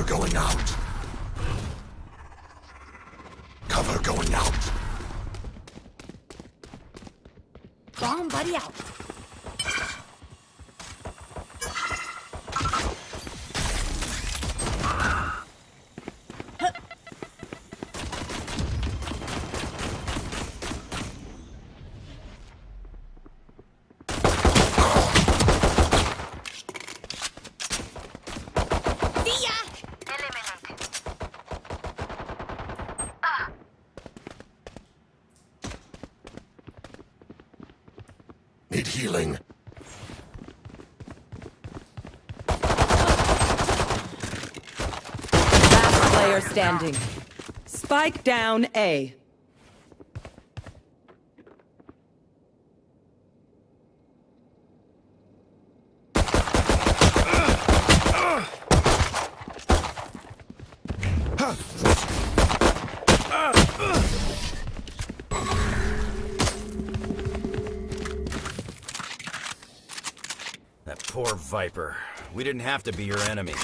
Cover going out. Cover going out. Bomb buddy out. See ya! Need healing. Last player Spike down A. That poor Viper. We didn't have to be your enemy.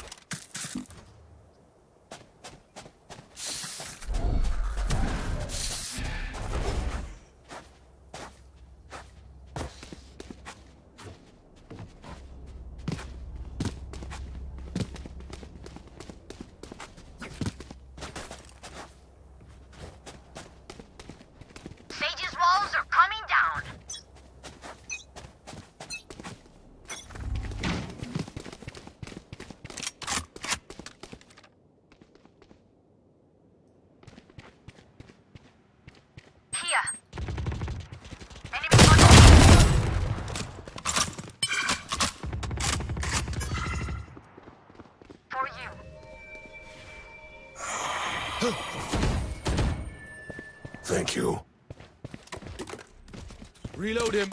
Reload him.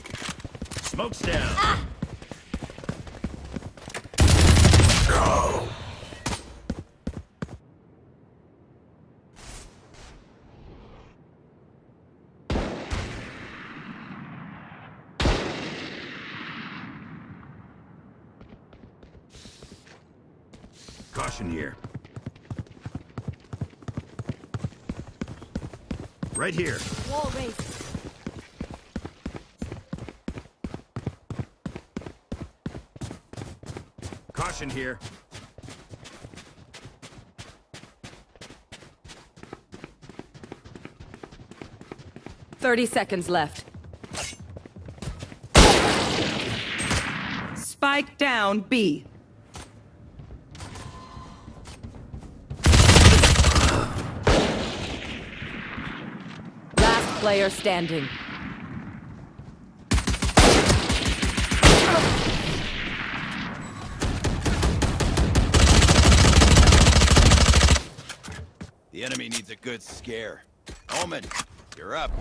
Smoke's down. Go. Caution here. Right here. Wall raised. Caution here. Thirty seconds left. Spike down B. Last player standing. Good scare. Omen, you're up.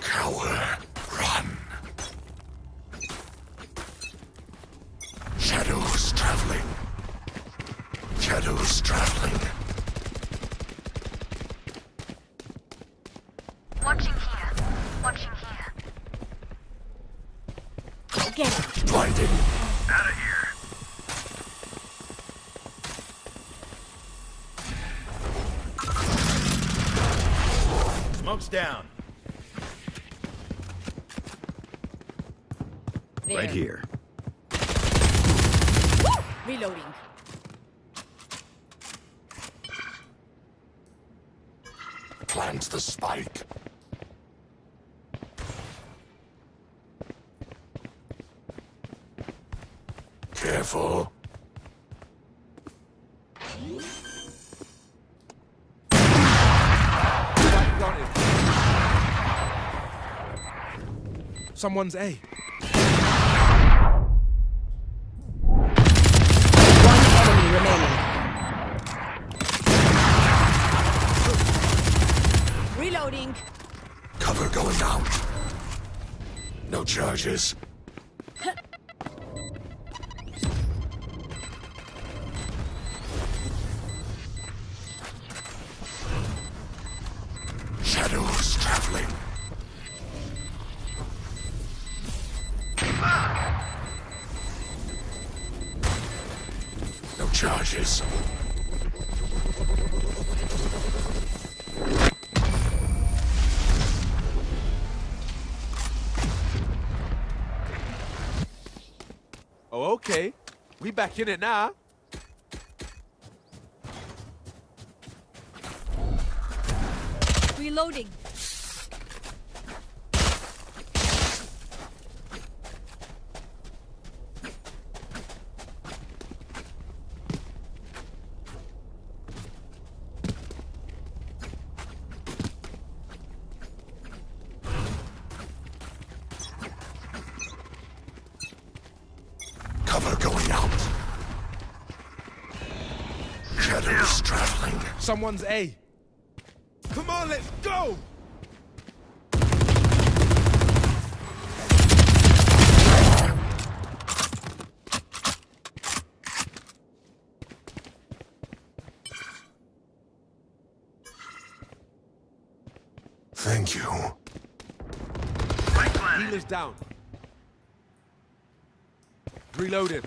Cower. Run. Shadows traveling. Shadows traveling. Watching here. Watching here. Get it. Blinding. Out of here. Smoke's down. Right There. here. Reloading. Plant the spike. Careful. Someone's A. charges. Oh, okay. We back in it now. Reloading. Someone's A. Come on, let's go! Thank you. Healer's down. Reloaded.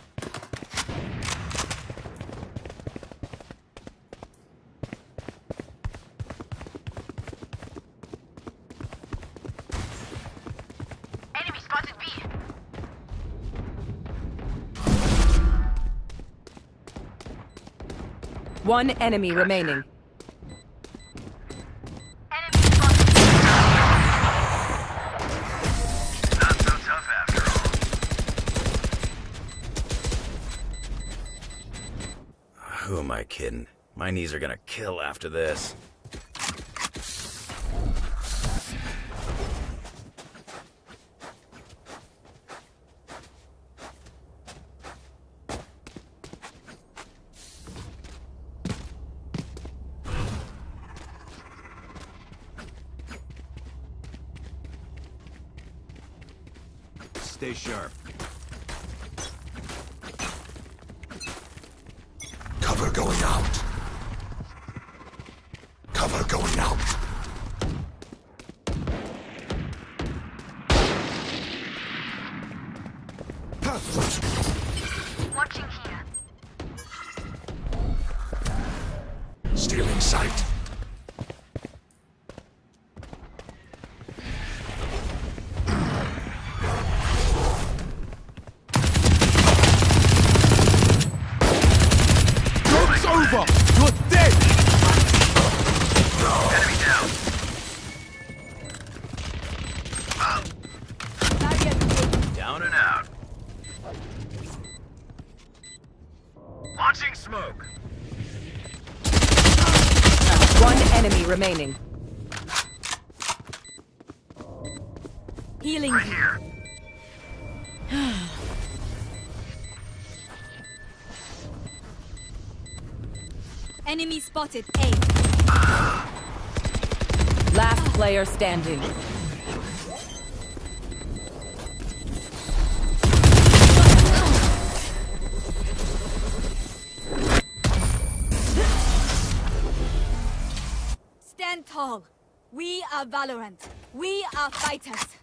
One enemy remaining. Who am I kidding? My knees are gonna kill after this. Spotted A. Last player standing. Stand tall. We are Valorant. We are fighters.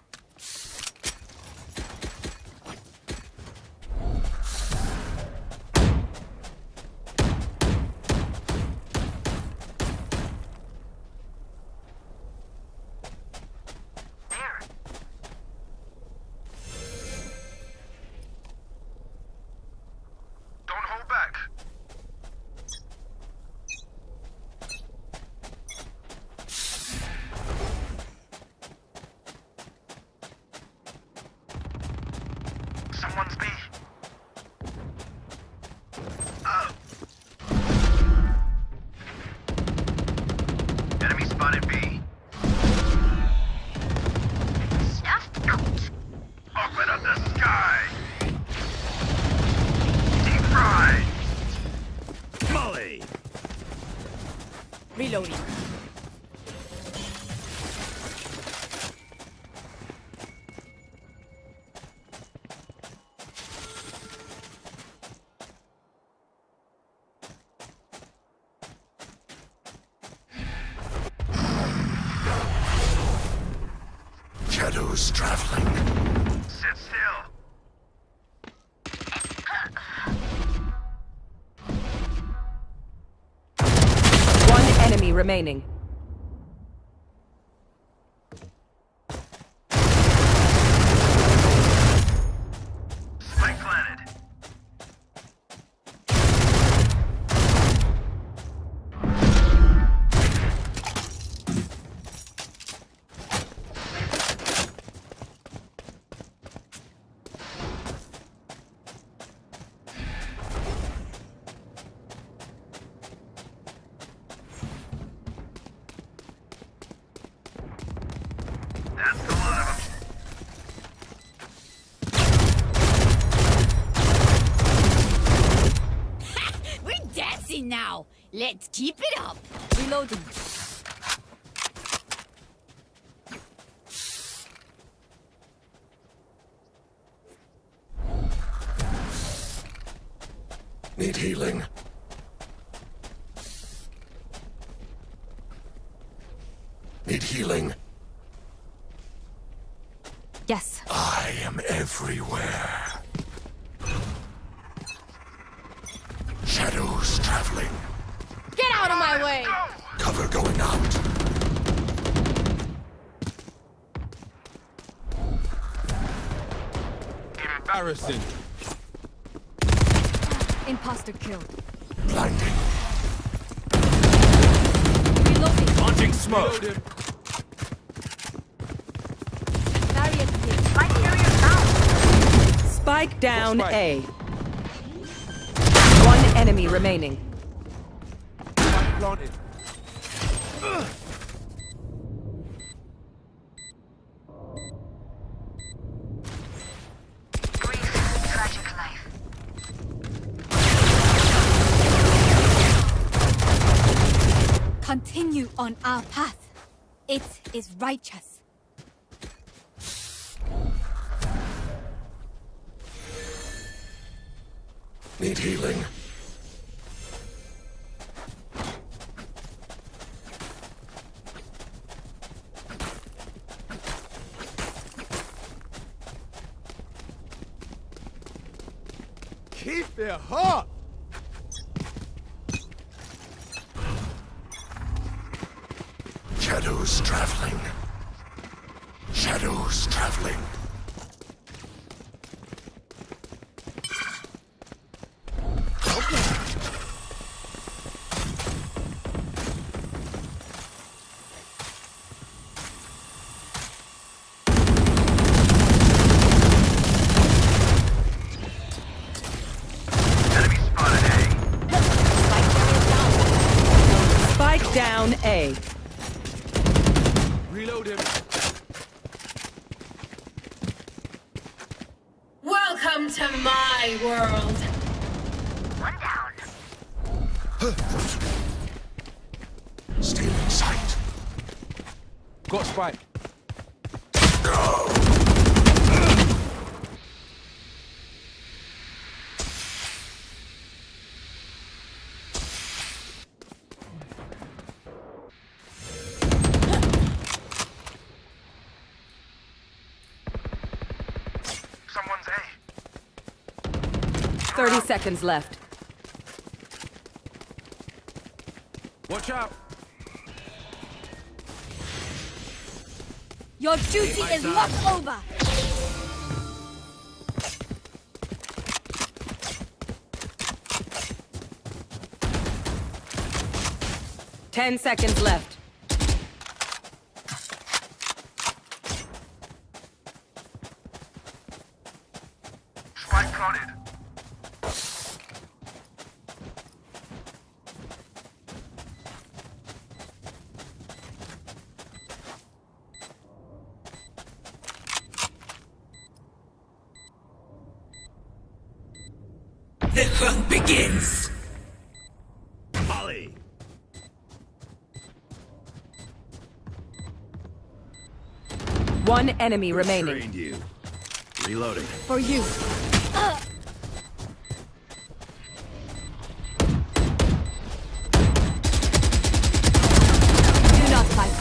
Shadows traveling. Sit still. One enemy remaining. Let's keep it up. Reloading. Need healing. Need healing. Yes. I am everywhere. Shadows traveling. Get out of my way. Cover going out. Embarrassing. Imposter killed. Blinding. Reloading. Launching smoke. Reload. Barrier here. My carrier down. Spike down Spike. A. One enemy remaining. Spike planted. Brief, on our path. It is righteous. Need healing. Keep it hot. Shadows traveling. Shadows traveling. Enemy spotted A. Spike down A. Reload him. Welcome to my world. One down. Stealing sight. Got spike. Someone's A. 30 seconds left. Watch out. Your duty is not over. Ten seconds left. Spike planted. Hunt begins. Molly. One enemy remaining. Trained you. Reloading. For you. Do not fight.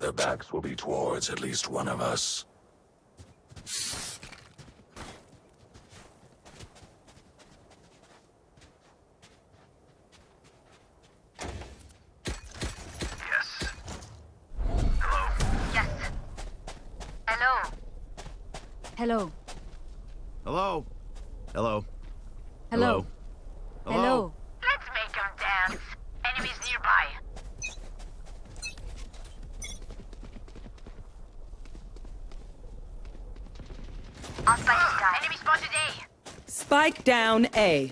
Impacts will be towards at least one of us. Yes. Hello. Yes. Hello. Hello. Hello? Hello? Hello. Hello. Let's make them dance. Enemies nearby. I'll spike this guy. Enemy spotted A. Spike down A.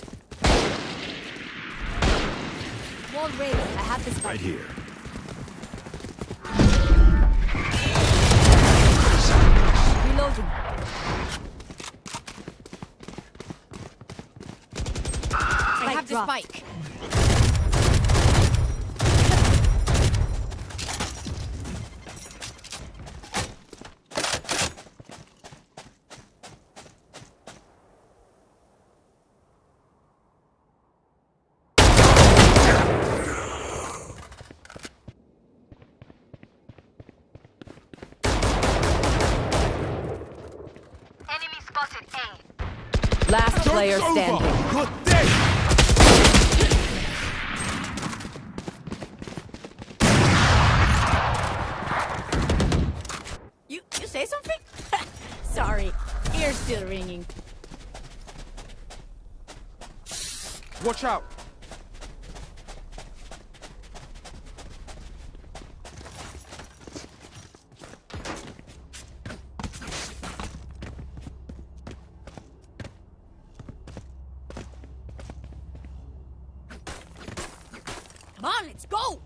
Wall raised. I have this Right here. Reloading. I have the spike. Enemy spotted A. Last player Joke's over. standing. Good day. You you say something? Sorry. Ears still ringing. Watch out. Come on, let's go.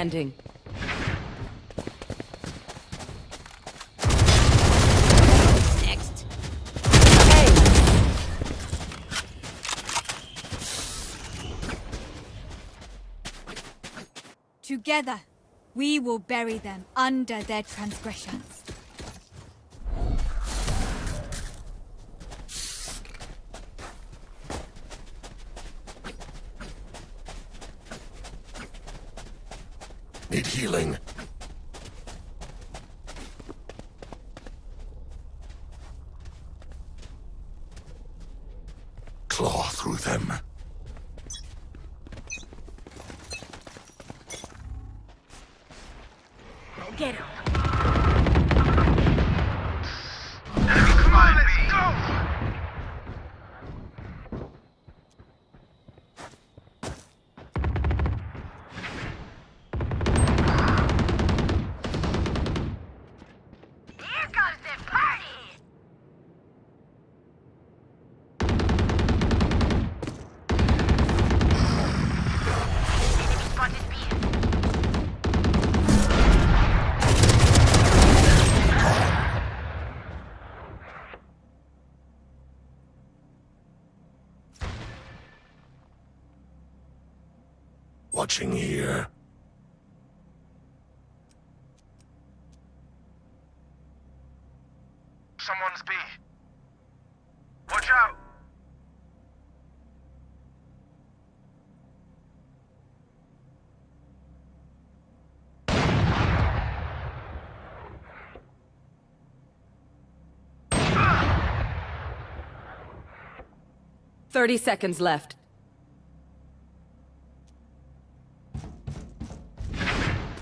Standing. Next. A. Together, we will bury them under their transgressions. Need healing. Claw through them. 30 seconds left.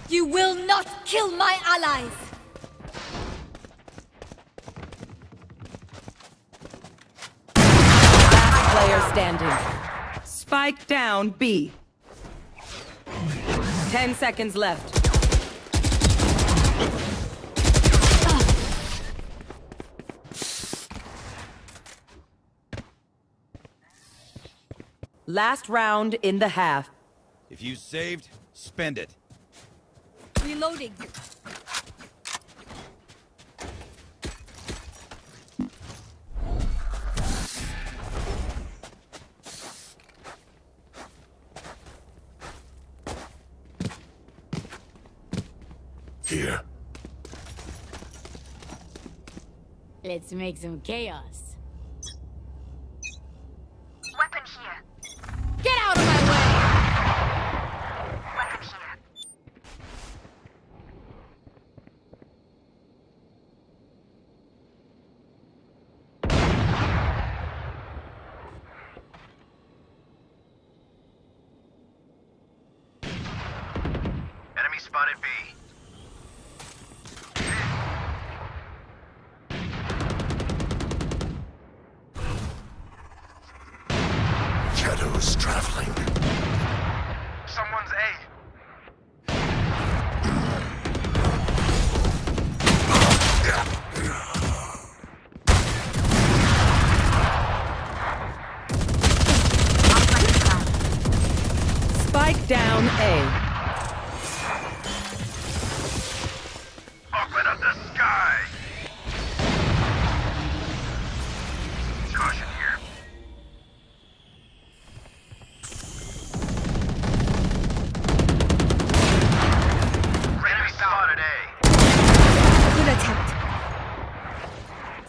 You will not kill my allies! Last player standing. Spike down B. 10 seconds left. Last round in the half. If you saved, spend it. Reloading. Here. Let's make some chaos. Weapon here. Get out of my way! Weapon here. Enemy spotted B.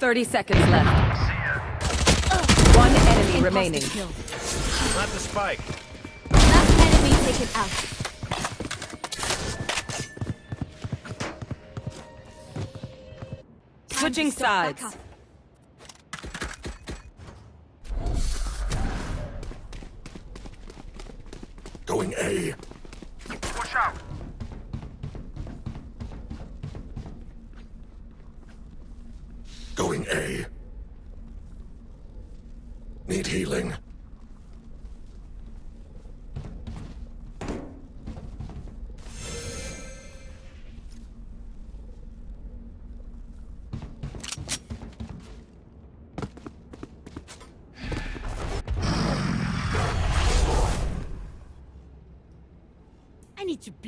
30 seconds left. One enemy Imposter remaining. kill. Not the spike. Last enemy taken out. Switching to step back sides. Going A.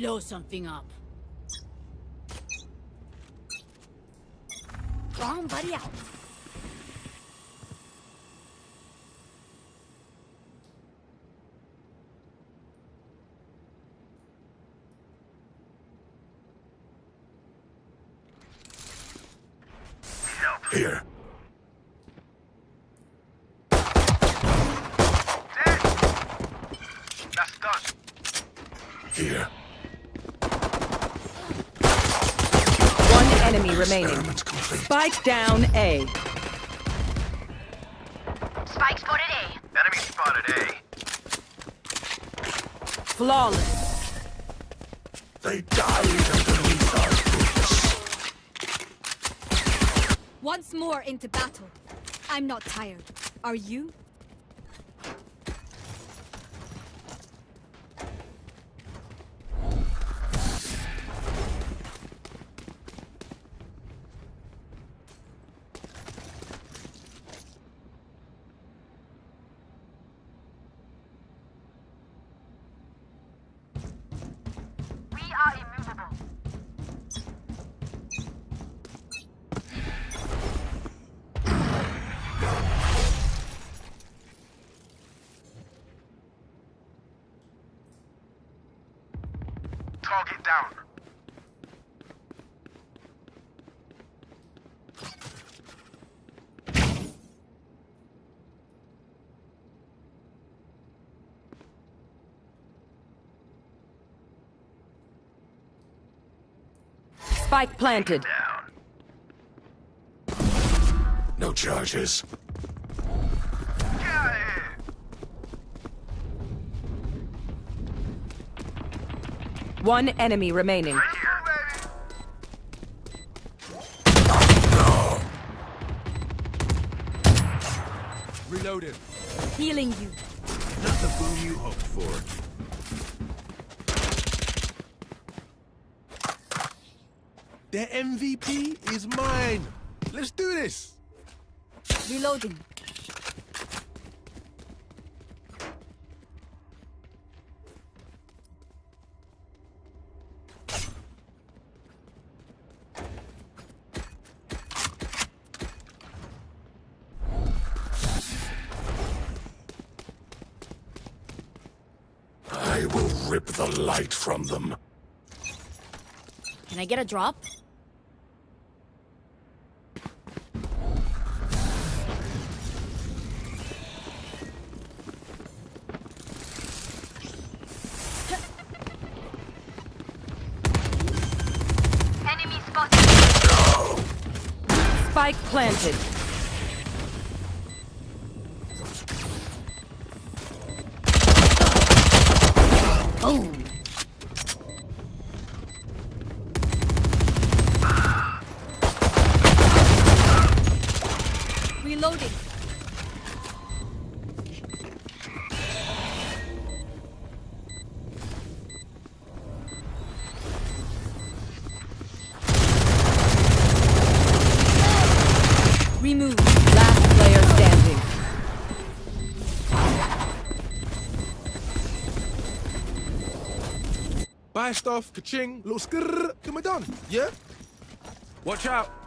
blow something up. Wrong buddy out. Need help. Here. Dead! That's done. Here. One enemy remaining. Experiment complete. Spike down A. Spike spotted A. Enemy spotted A. Flawless. They died underneath our roofs. Once more into battle. I'm not tired. Are you? We are immovable. Target down. Spike planted. No charges. Get out of here! One enemy remaining. Right! Reloaded. Healing you. Not the boom you hoped for. The MVP is mine. Let's do this. Reloading. I will rip the light from them. Can I get a drop? Reloading. Remove. Last player standing. Buy stuff, ka-ching, little skrrr, get me done. Yeah? Watch out.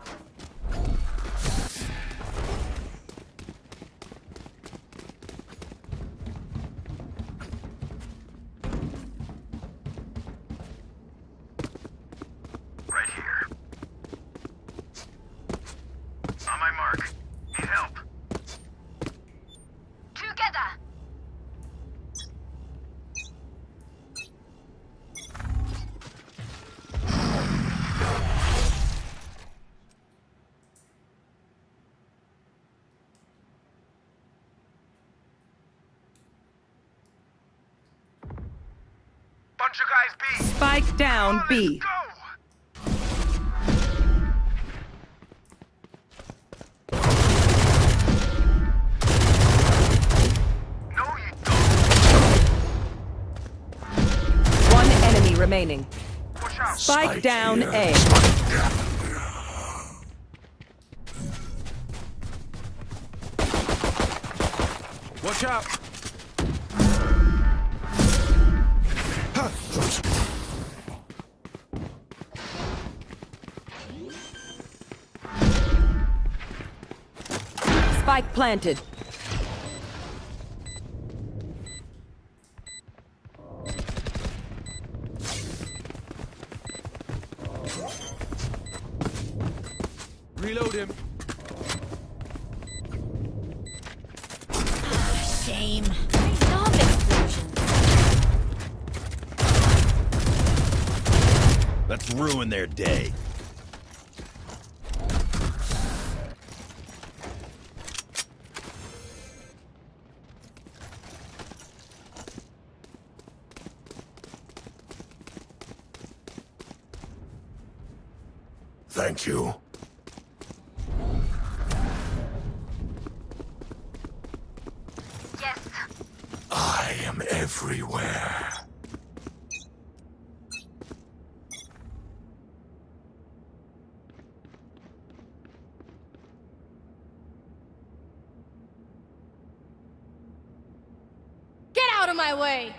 Spike down B. One enemy remaining. Out. Spike down here. A. Spike. Watch out. Planted. Reload him. Shame. I love explosions. Let's ruin their day. Thank you. Yes. I am everywhere. Get out of my way!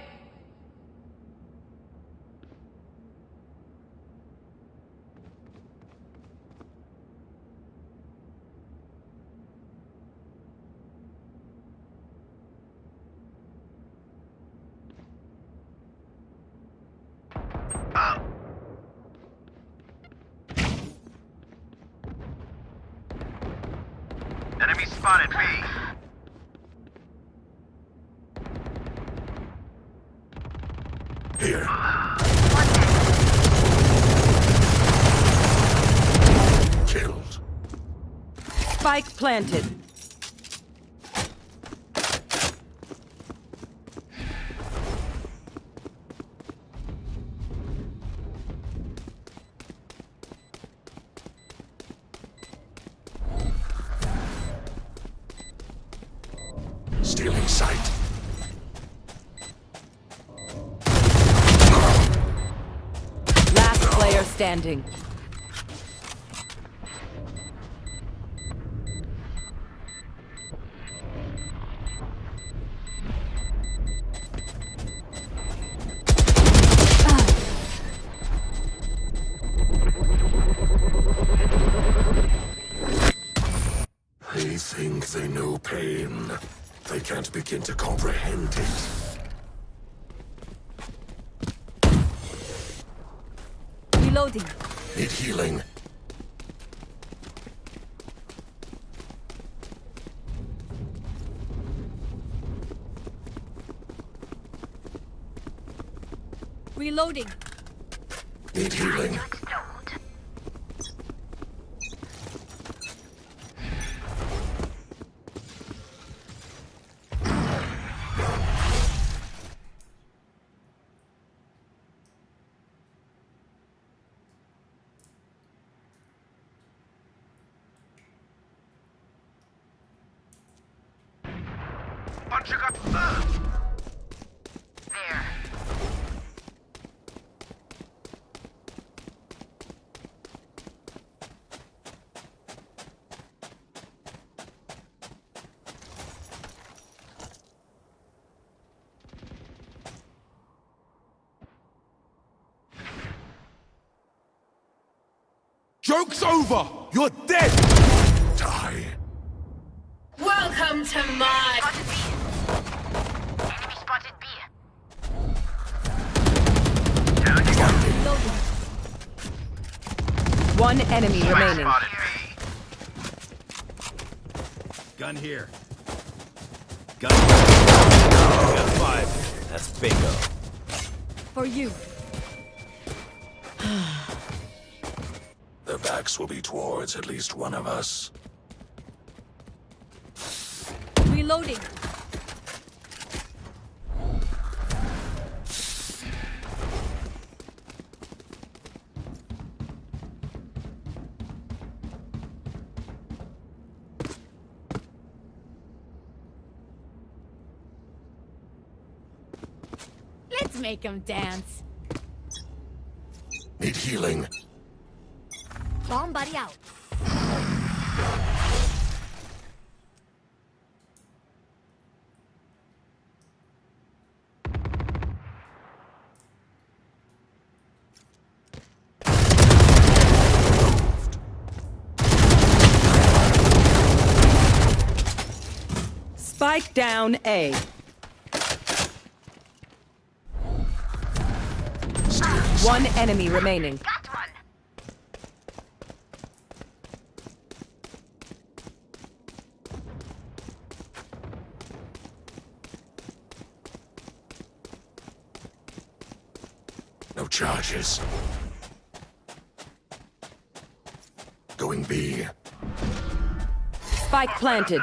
Enemy spotted B. Here. Killed. Spike planted. Stealing sight. Last player standing. can't begin to comprehend it. Reloading. Need healing. Reloading. Need healing. Joke's over! You're dead! Die. Welcome to my. Spotted B. Enemy spotted B. One enemy remaining. Spotted Gun here. Gun here. Gun five. That's bingo. For you. Backs will be towards at least one of us. Reloading. Let's make them dance. Need healing. Bomb buddy out. Spike down A. One enemy remaining. Charges. Going B. Spike planted.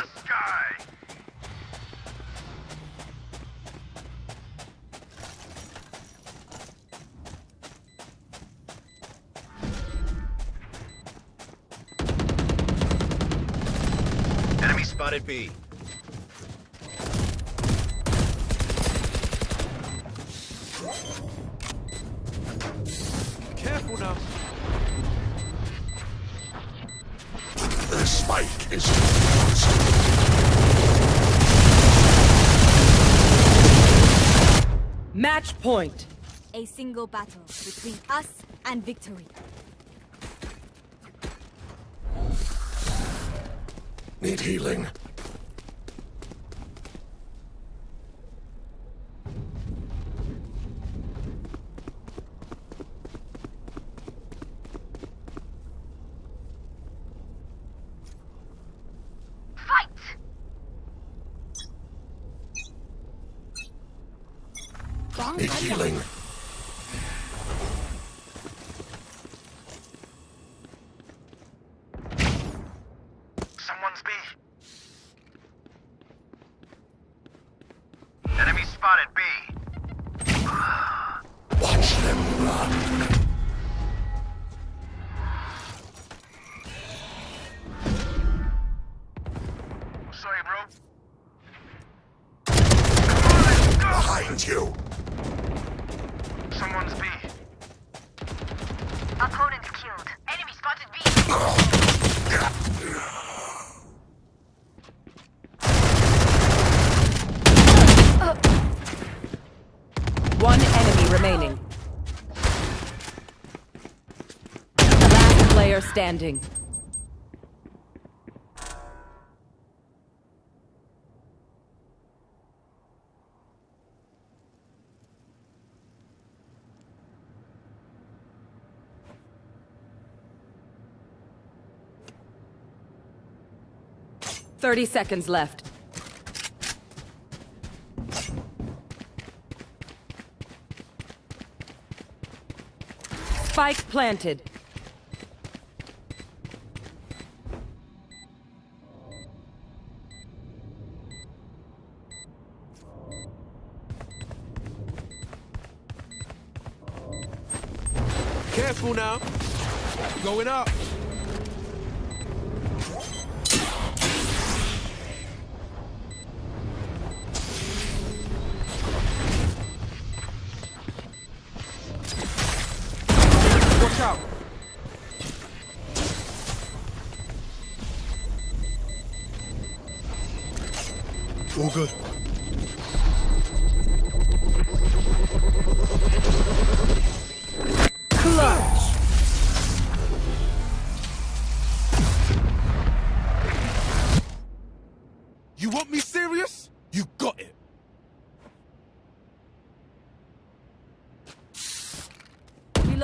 Enemy spotted B. A single battle between us and victory. Need healing. standing. Thirty seconds left. Spike planted. Now. Going up.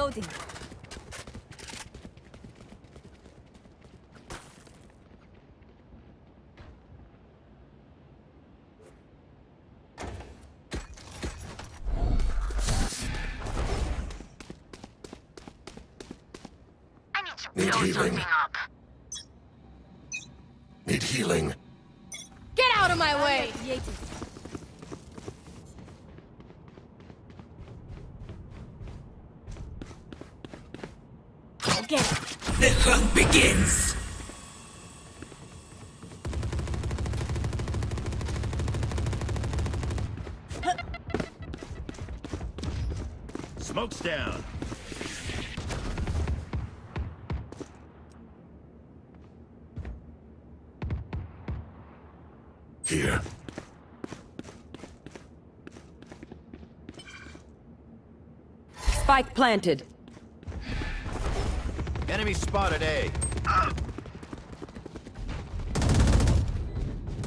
Reloading. Need to Need blow healing. Need healing. Get out of my way! Get it. The hunt begins. Smoke's down. Here. Spike planted. Enemy spotted A.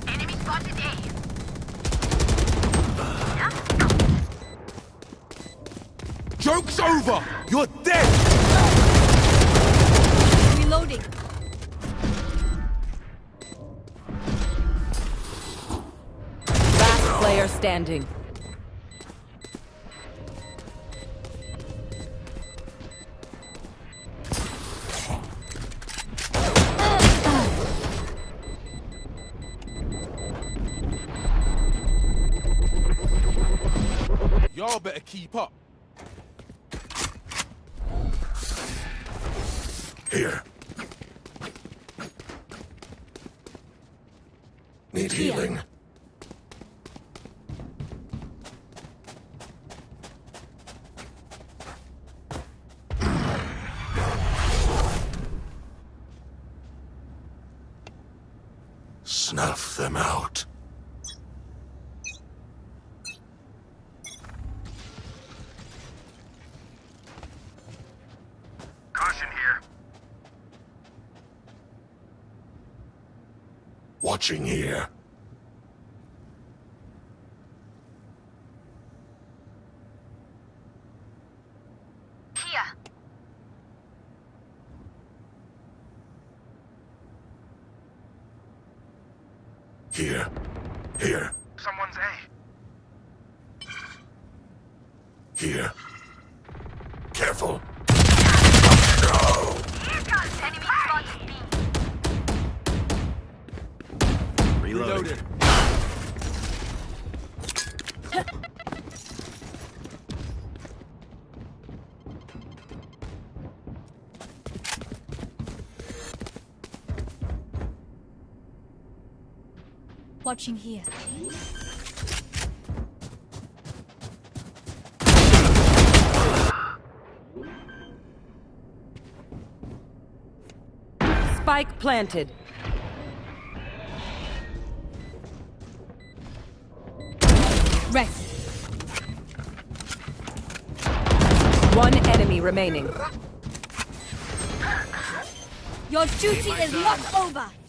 Enemy spotted A. Joke's over. You're dead. Reloading. Last player standing. Watching here. Here. Here. Watching here. Spike planted. Rest. One enemy remaining. Your duty is not over.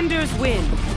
Defenders win.